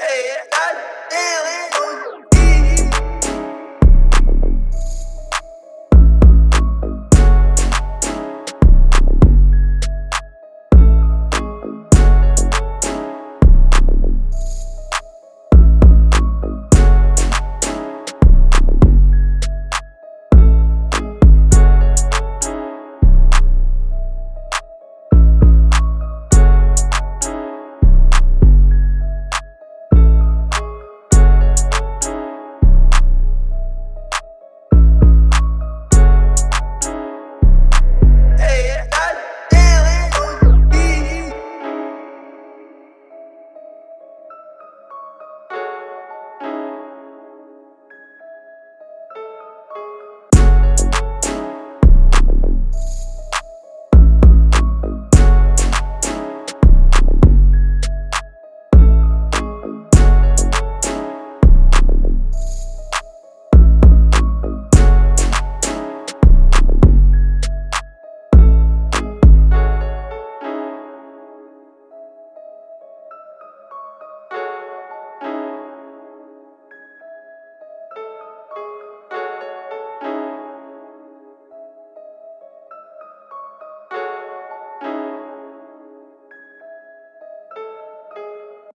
Hey, I